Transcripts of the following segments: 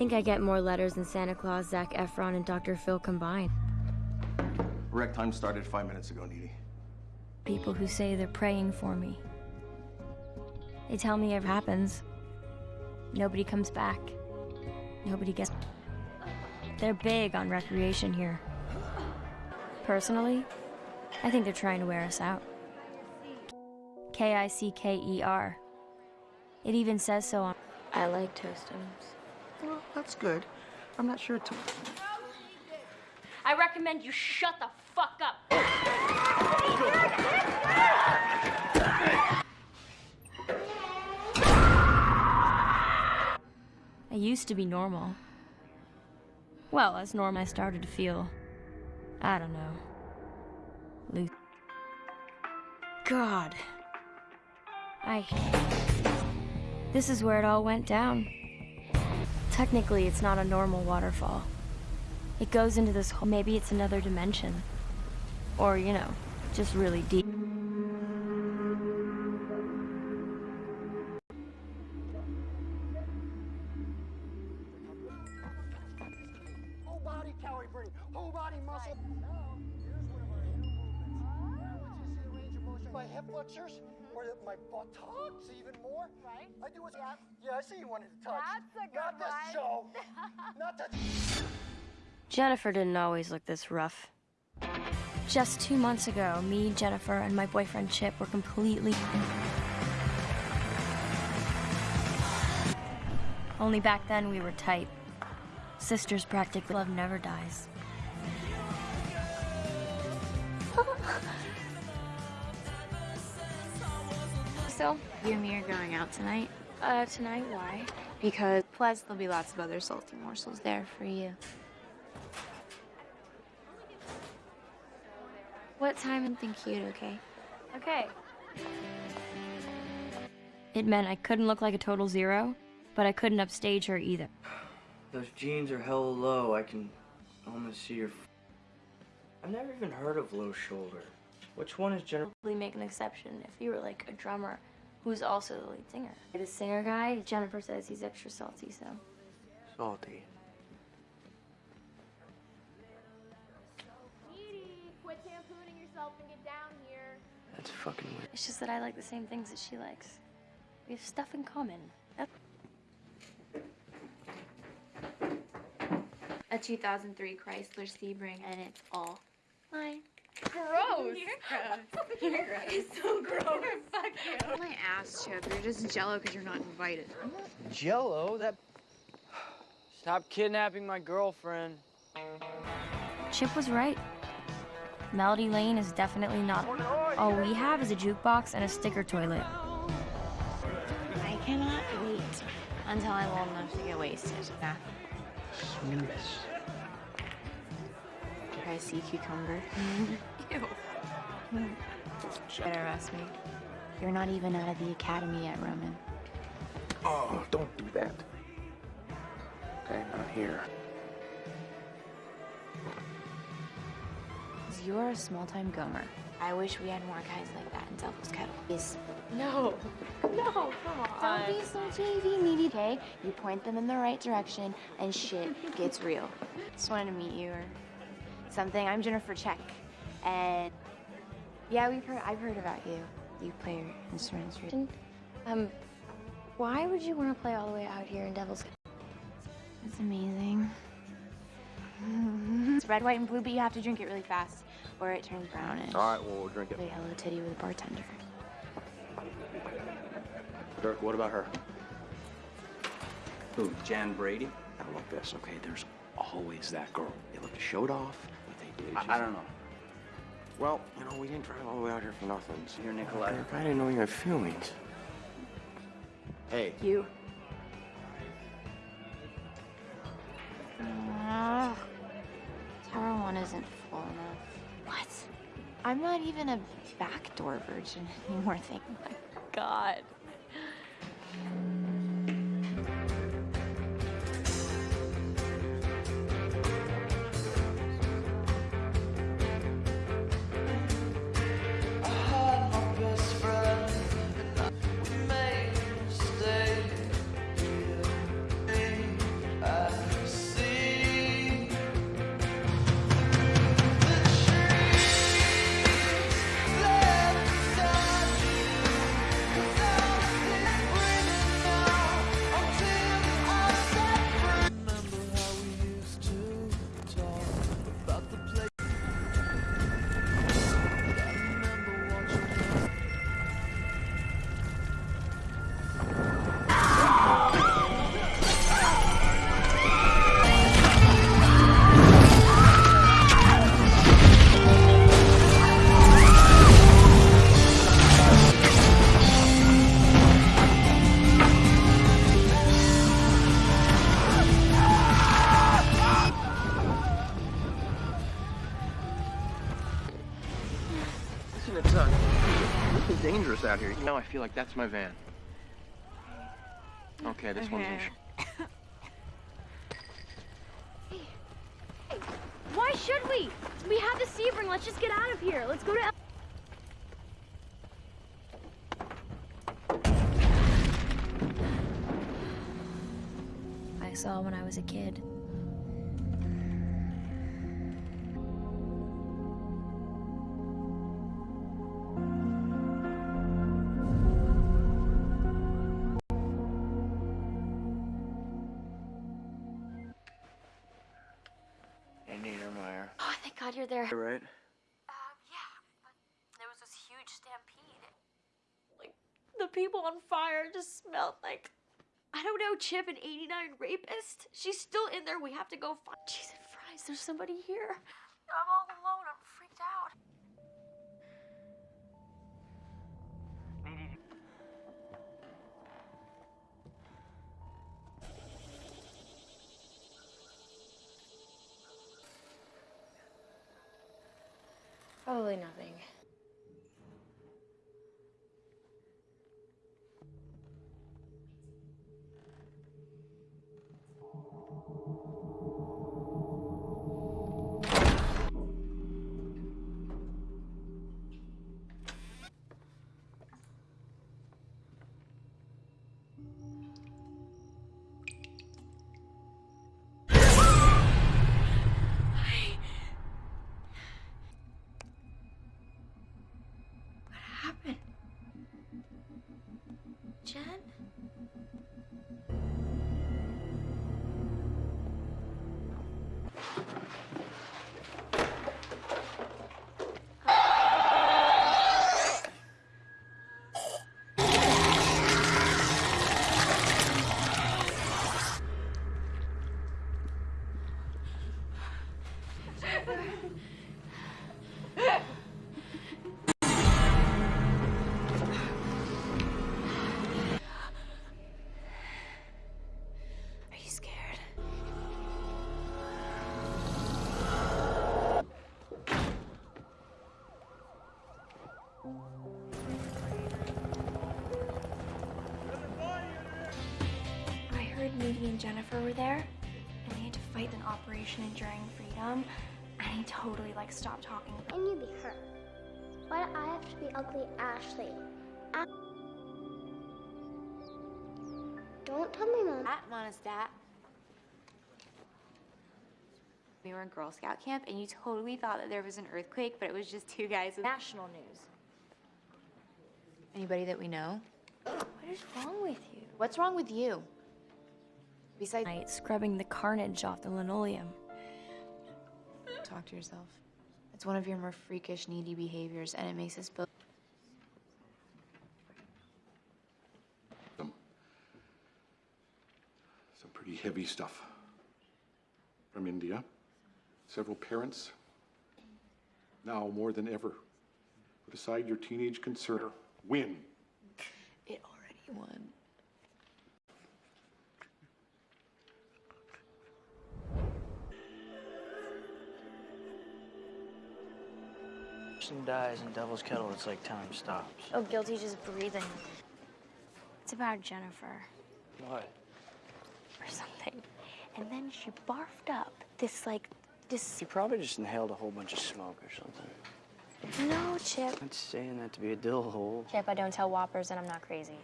think I get more letters than Santa Claus, Zac Efron, and Dr. Phil combined. Rec time started five minutes ago, Needy. People who say they're praying for me. They tell me it happens. Nobody comes back. Nobody gets. They're big on recreation here. Personally, I think they're trying to wear us out. K I C K E R. It even says so on. I like Toastums. Well, that's good. I'm not sure to. I recommend you shut the fuck up. I used to be normal. Well, as normal I started to feel, I don't know, loose. God. I. This is where it all went down. Technically, it's not a normal waterfall. It goes into this hole. Maybe it's another dimension. Or, you know, just really deep. Whole body calorie burning, whole body muscle. Now, here's one of our new movements. I want you to see the range of motion. My hip flexors, or the, my buttocks, even more. Right. I do it. Yeah. yeah, I see you wanted to touch. That's a good Not this one. show. Not touch. Jennifer didn't always look this rough. Just two months ago, me, Jennifer, and my boyfriend Chip were completely. Only back then we were tight. Sisters practically. Love never dies. So, you and me are going out tonight Uh, tonight, why? because plus there'll be lots of other salty morsels there for you. What time? Something cute, okay? Okay. It meant I couldn't look like a total zero, but I couldn't upstage her either. Those jeans are hella low. I can almost see your. F- I've never even heard of low shoulder. Which one is generally Probably make an exception if you were like a drummer who's also the lead singer. The singer guy, Jennifer says he's extra salty, so. Salty. Edie, quit shampooing yourself and get down here. That's fucking weird. It's just that I like the same things that she likes. We have stuff in common. That's A 2003 Chrysler Sebring, and it's all mine. Gross. You're gross. It's so gross. Fuck you. My ass, Chip. You're just jello because you're not invited. Jello? That. Stop kidnapping my girlfriend. Chip was right. Melody Lane is definitely not. All we have is a jukebox and a sticker toilet. I cannot wait until I'm old enough to get wasted. Nah. Try sea cucumber. Ew. Better arrest me. You're not even out of the academy yet, Roman. Oh, don't do that. Okay, not here. You're a small-time gomer. I wish we had more guys like that in Devil's Kettle. Please. No. No, come on. Don't be so JV needy, okay? You point them in the right direction, and shit gets real. Just wanted to meet you or something. I'm Jennifer Check, and yeah, we've heard. I've heard about you. You play your instruments. Um, why would you want to play all the way out here in Devil's? It's amazing. it's red, white, and blue, but you have to drink it really fast, or it turns brownish. All right, well, we'll drink it. Play Hello Titty with a bartender. Dirk, what about her? Who, Jan Brady? Now look this, okay? There's always that girl. They look to showed off, but they did. I, I don't know. Well, you know, we didn't drive all the way out here for nothing. So You're Nikolai. Dirk, I didn't know you had feelings. Hey, You. Ah, Tower 1 isn't full enough. What? I'm not even a backdoor virgin anymore, thank my God. Feel like that's my van. Okay, this one's in. Why should we? We have the Sebring. Let's just get out of here. Let's go to. El- I saw when I was a kid. Thank God you're there. You right? Um, yeah, but there was this huge stampede. Like, the people on fire just smelled like, I don't know, Chip, an 89 rapist. She's still in there. We have to go find. Jesus Christ, there's somebody here. I'm all alone. Probably nothing. I and Jennifer were there, and they had to fight an Operation Enduring Freedom, and he totally like stopped talking. And you'd be her. Why do I have to be ugly Ashley? A- Don't tell me mom. At Monistat. We were in Girl Scout camp, and you totally thought that there was an earthquake, but it was just two guys with National news. Anybody that we know? What is wrong with you? What's wrong with you? Besides, Night scrubbing the carnage off the linoleum. talk to yourself. It's one of your more freakish, needy behaviors, and it makes us both. Some, some pretty heavy stuff. From India. Several parents. Now, more than ever, put aside your teenage concern. Win. It already won. Person dies in Devil's Kettle, it's like time stops. Oh, guilty just breathing. It's about Jennifer What? or something. And then she barfed up this, like, this. You probably just inhaled a whole bunch of smoke or something. No, Chip. I'm not saying that to be a dill hole. Chip, I don't tell whoppers and I'm not crazy.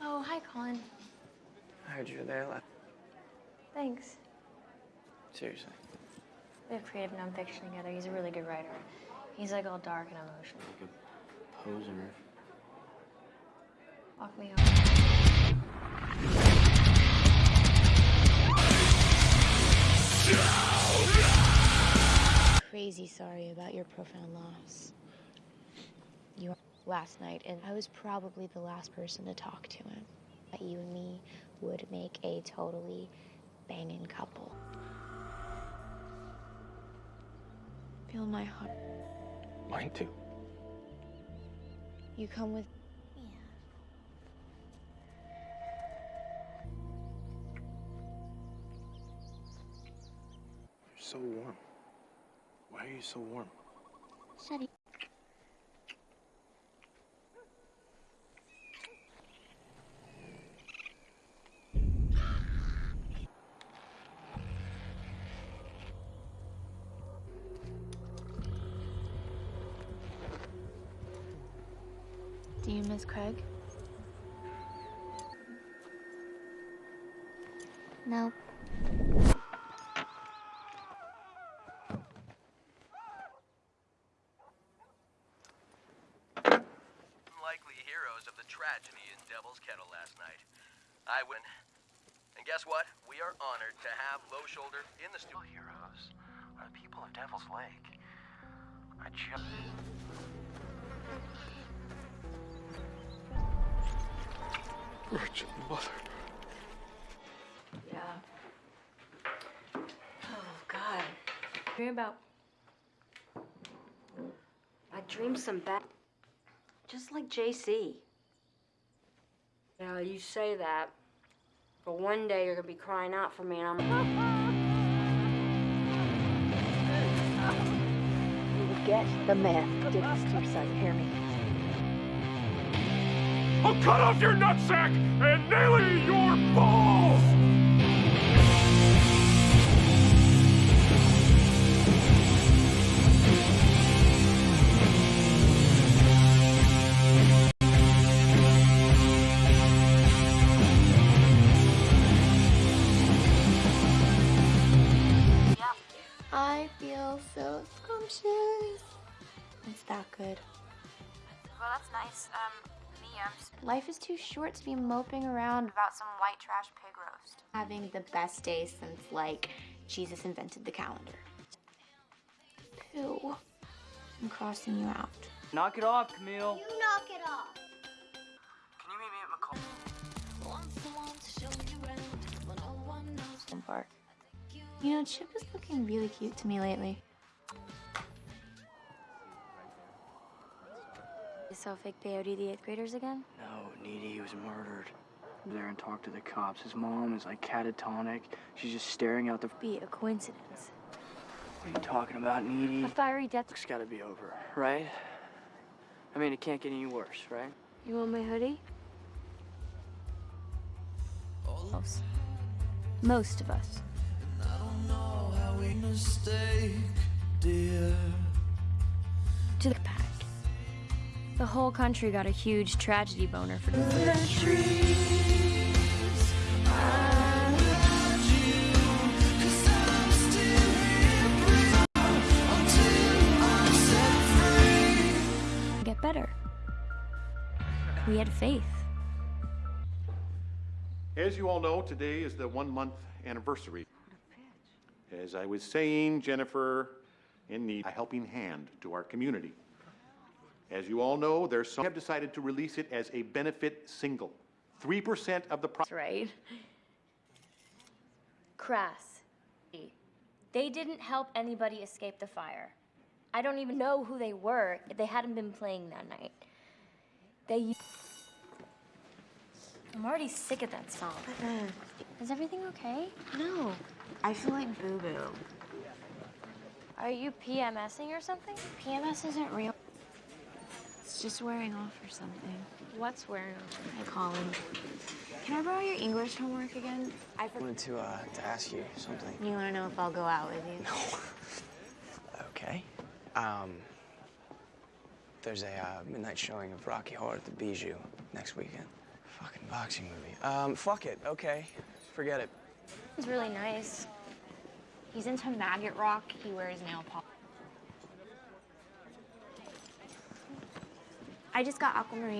Oh, hi, Colin. I heard you were there last. Thanks. Seriously. We have creative nonfiction together. He's a really good writer. He's like all dark and emotional. Like a poser. Walk me home. crazy sorry about your profound loss. You last night, and I was probably the last person to talk to him. That you and me would make a totally banging couple. Feel my heart. Mine too. You come with You're so warm. Why are you so warm? Shuddy. Heroes the tragedy in Devil's Kettle last night. I win. And guess what? We are honored to have Low Shoulder in the studio. Heroes are the people of Devil's Lake. I just. Virgin Mother. Yeah. Oh, God. Dream about. I dreamed some bad. Just like JC. Now, you say that, but one day you're gonna be crying out for me, and I'm. You will get the man who did this to son. Hear me? I'll cut off your nutsack and nail it in your balls! That good. Well, that's nice. Um, me, I'm Life is too short to be moping around about some white trash pig roast. having the best day since, like, Jesus invented the calendar. Pooh. I'm crossing you out. Knock it off, Camille. You knock it off. Can you meet me at McCall? Park. You know, Chip is looking really cute to me lately. Saw fake peyote the eighth graders again? No, Needy was murdered. There and talked to the cops. His mom is like catatonic. She's just staring out the. Be a coincidence. What are you talking about, Needy? A fiery death. It's gotta be over, right? I mean, it can't get any worse, right? You want my hoodie? Most. Most of us. To the pack. The whole country got a huge tragedy boner for Get better. We had faith. As you all know, today is the one month anniversary. As I was saying, Jennifer in need a helping hand to our community. As you all know, there's some have decided to release it as a benefit single. 3% of the That's right. Crass. They didn't help anybody escape the fire. I don't even know who they were if they hadn't been playing that night. They. I'm already sick of that song. Is everything okay? No. I feel like boo boo. Are you PMSing or something? PMS isn't real. It's just wearing off or something. What's wearing off? I call him. Can I borrow your English homework again? I I wanted to, uh, to ask you something. You want to know if I'll go out with you? No. Okay. Um, there's a uh, midnight showing of Rocky Horror at the Bijou next weekend. Fucking boxing movie. Um, fuck it. Okay. Forget it. He's really nice. He's into maggot rock. He wears nail polish. I just got aquamarine.